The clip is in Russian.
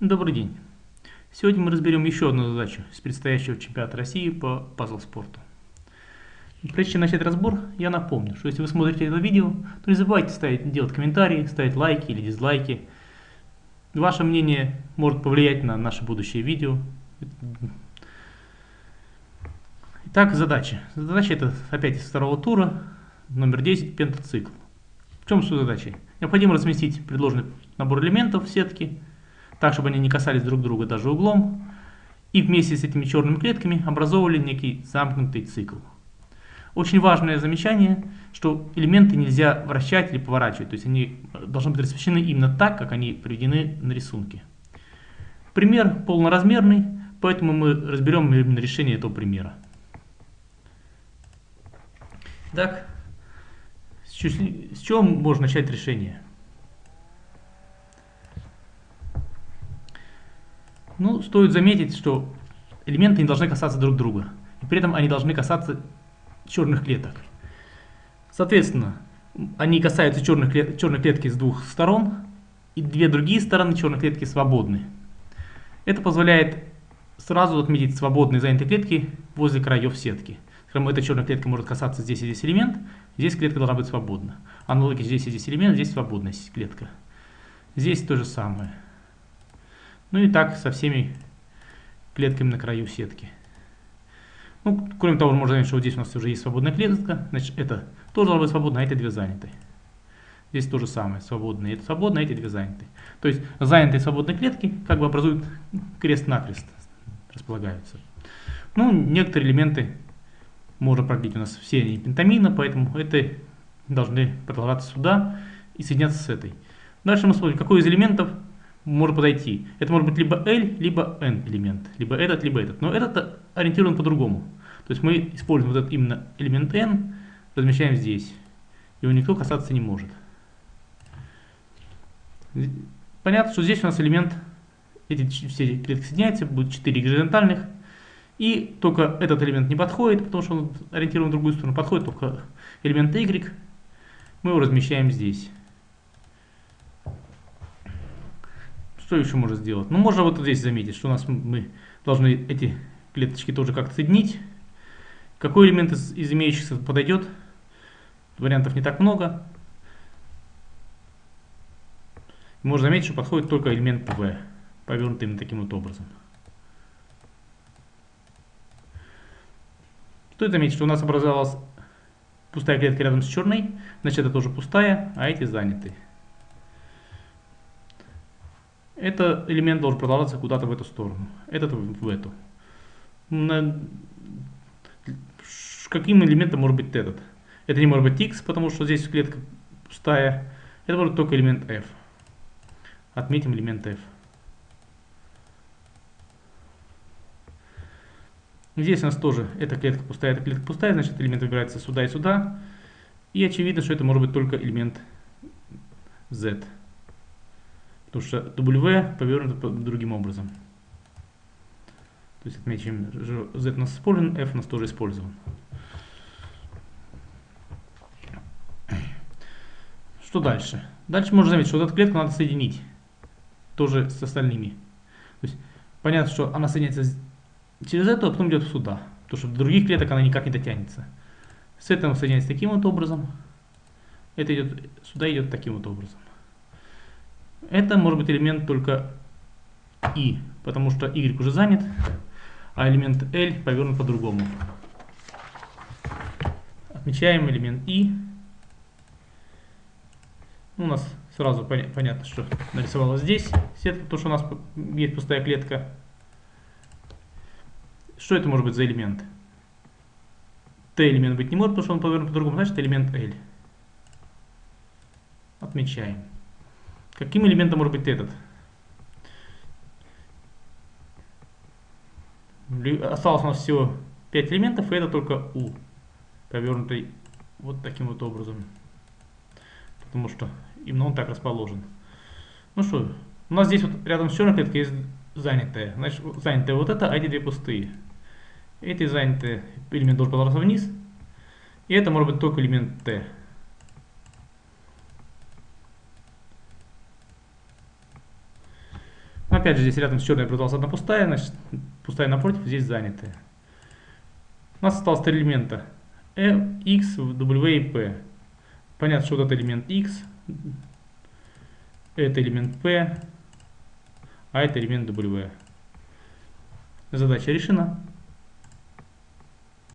Добрый день. Сегодня мы разберем еще одну задачу с предстоящего чемпионата России по пазл-спорту. Прежде чем начать разбор, я напомню, что если вы смотрите это видео, то не забывайте ставить, делать комментарии, ставить лайки или дизлайки. Ваше мнение может повлиять на наше будущее видео. Итак, задача. Задача это опять из второго тура, номер 10, пентацикл. В чем суть задачи? Необходимо разместить предложенный набор элементов в сетке, так, чтобы они не касались друг друга даже углом, и вместе с этими черными клетками образовывали некий замкнутый цикл. Очень важное замечание, что элементы нельзя вращать или поворачивать, то есть они должны быть размещены именно так, как они приведены на рисунке. Пример полноразмерный, поэтому мы разберем именно решение этого примера. Итак, с чего можно начать решение? Ну, стоит заметить, что элементы не должны касаться друг друга. И при этом они должны касаться черных клеток. Соответственно, они касаются черных клет черной клетки с двух сторон, и две другие стороны черной клетки свободны. Это позволяет сразу отметить свободные занятые клетки возле краев сетки. Скажем, эта черная клетка может касаться здесь и здесь элемент, здесь клетка должна быть свободна. Аналоги здесь и здесь элемент, здесь свободная клетка. Здесь то же самое. Ну и так со всеми клетками на краю сетки. Ну, кроме того, можно заметить, что вот здесь у нас уже есть свободная клетка. Значит, это тоже должна быть свободна, а эти две заняты. Здесь то же самое, свободные. Это свободно, а эти две заняты. То есть занятые свободные клетки как бы образуют крест-накрест, располагаются. Ну, некоторые элементы можно продлить. У нас все они пентамина, поэтому это должны продолжаться сюда и соединяться с этой. Дальше мы смотрим, какой из элементов может подойти. Это может быть либо L, либо N элемент, либо этот, либо этот. Но этот ориентирован по-другому. То есть мы используем вот этот именно элемент N, размещаем здесь. Его никто касаться не может. Понятно, что здесь у нас элемент, эти все клетки соединяются, будет 4 горизонтальных. И только этот элемент не подходит, потому что он ориентирован в другую сторону. Подходит только элемент Y. Мы его размещаем здесь. Что еще можно сделать? Ну, можно вот здесь заметить, что у нас мы должны эти клеточки тоже как-то соединить. Какой элемент из, из имеющихся подойдет? Вариантов не так много. Можно заметить, что подходит только элемент V, повернутый именно таким вот образом. Стоит заметить, что у нас образовалась пустая клетка рядом с черной, значит это тоже пустая, а эти заняты. Это элемент должен продолжаться куда-то в эту сторону, этот в эту. На... Каким элементом может быть этот? Это не может быть x, потому что здесь клетка пустая. Это может только элемент f. Отметим элемент f. Здесь у нас тоже эта клетка пустая, эта клетка пустая, значит элемент выбирается сюда и сюда. И очевидно, что это может быть только элемент z. Потому что W повернуто другим образом. То есть отмечаем, что Z у нас использован, F у нас тоже использован. Что дальше? Дальше можно заметить, что вот эту клетку надо соединить. Тоже с остальными. То есть понятно, что она соединяется через эту, а потом идет сюда. Потому что в других клеток она никак не дотянется. С этим соединяется таким вот образом. Это идет сюда идет таким вот образом. Это может быть элемент только i, потому что y уже занят, а элемент L повернут по-другому. Отмечаем элемент i. Ну, у нас сразу понятно, что нарисовалось здесь сетка, потому что у нас есть пустая клетка. Что это может быть за элемент? T элемент быть не может, потому что он повернут по-другому, значит элемент L. Отмечаем. Каким элементом может быть этот? Осталось у нас всего 5 элементов, и это только U, повернутый вот таким вот образом. Потому что именно он так расположен. Ну что, у нас здесь вот рядом с черной клеткой есть занятая. Значит, занятая вот это, а эти две пустые. Эти занятые элемент должен податься вниз. И это может быть только элемент T. опять же здесь рядом с черной образовалась одна пустая, значит пустая напротив, здесь занятая. У нас осталось три элемента. E, X, W и P. Понятно, что вот это элемент X, это элемент P, а это элемент W. Задача решена.